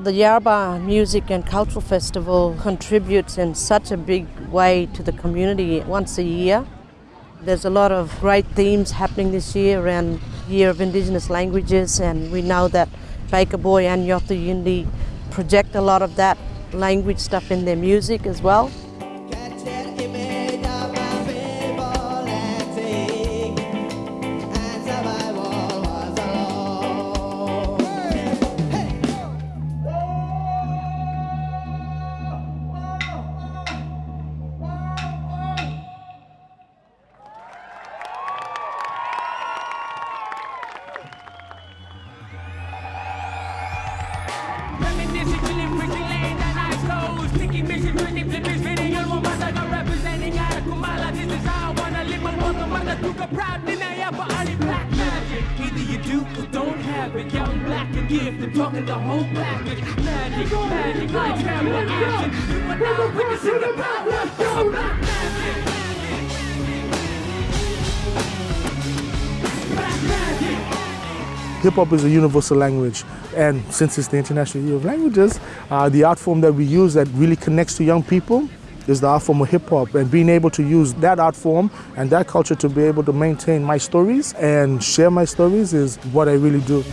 The Yarba Music and Cultural Festival contributes in such a big way to the community once a year. There's a lot of great themes happening this year around Year of Indigenous Languages and we know that Baker Boy and Yothu Yindi project a lot of that language stuff in their music as well. And gifted, talking the whole package. Magic, magic, like camera action. You are now witnessing the power of black Hip hop is a universal language, and since it's the International Year of Languages, uh, the art form that we use that really connects to young people is the art form of hip hop. And being able to use that art form and that culture to be able to maintain my stories and share my stories is what I really do.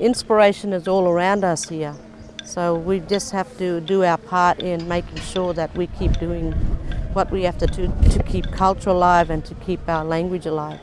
Inspiration is all around us here. So we just have to do our part in making sure that we keep doing what we have to do to keep culture alive and to keep our language alive.